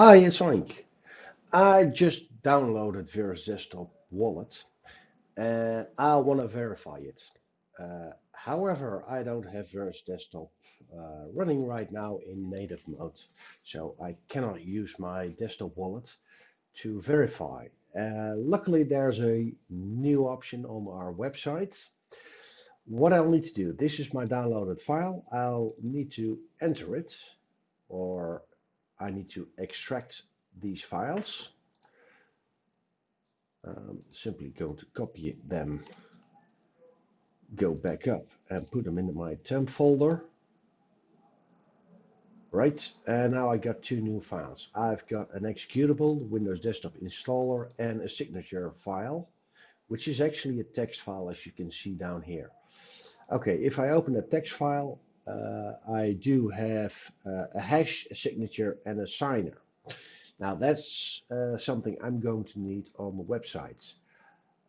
Hi, it's Oink. I just downloaded Verus Desktop Wallet and I want to verify it. Uh, however, I don't have Verus Desktop uh, running right now in native mode, so I cannot use my desktop wallet to verify. Uh, luckily, there's a new option on our website. What I'll need to do, this is my downloaded file. I'll need to enter it or I need to extract these files. Um, simply going to copy them, go back up and put them into my temp folder. Right, and now I got two new files. I've got an executable, Windows Desktop installer, and a signature file, which is actually a text file as you can see down here. Okay, if I open a text file, uh, I do have uh, a hash, a signature, and a signer. Now that's uh, something I'm going to need on the website.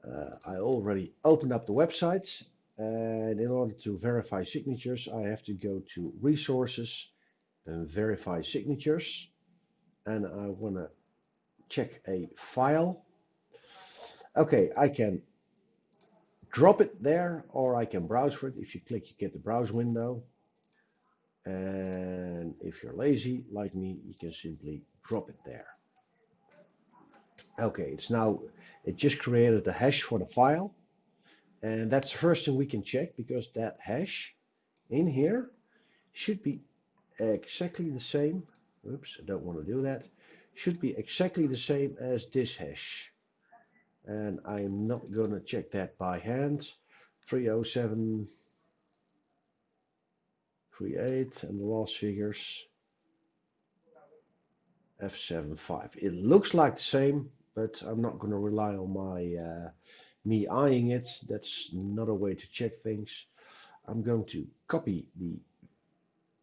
Uh, I already opened up the website and in order to verify signatures I have to go to resources and verify signatures and I want to check a file. Okay, I can drop it there or I can browse for it. If you click you get the browse window and if you're lazy like me you can simply drop it there. Okay it's now it just created a hash for the file. And that's the first thing we can check because that hash in here should be exactly the same. Oops I don't want to do that. Should be exactly the same as this hash. And I'm not going to check that by hand. 307 create and the last figures F75 it looks like the same but I'm not going to rely on my uh, me eyeing it. That's not a way to check things. I'm going to copy the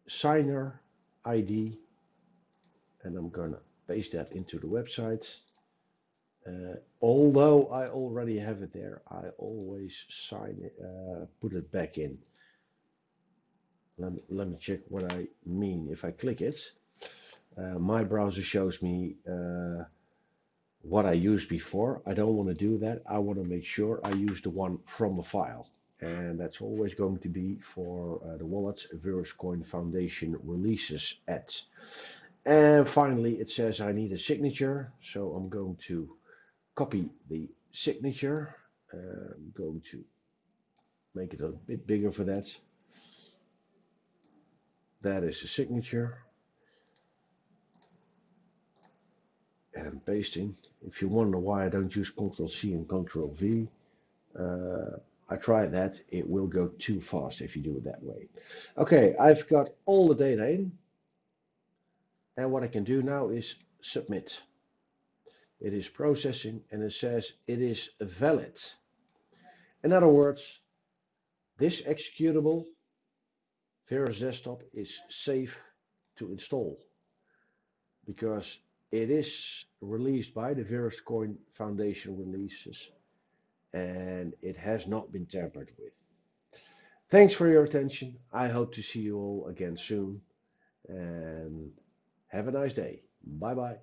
signer ID and I'm going to paste that into the website. Uh, although I already have it there I always sign it uh, put it back in let me, let me check what I mean. If I click it, uh, my browser shows me uh, what I used before. I don't want to do that. I want to make sure I use the one from the file. And that's always going to be for uh, the wallets VerusCoin Foundation releases at. And finally, it says I need a signature. So I'm going to copy the signature. I'm going to make it a bit bigger for that that is the signature. And pasting. If you wonder why I don't use Ctrl C and Ctrl V uh, I tried that. It will go too fast if you do it that way. Okay I've got all the data in. And what I can do now is submit. It is processing and it says it is valid. In other words this executable Verus Desktop is safe to install because it is released by the VerusCoin Foundation releases and it has not been tampered with. Thanks for your attention. I hope to see you all again soon and have a nice day. Bye bye.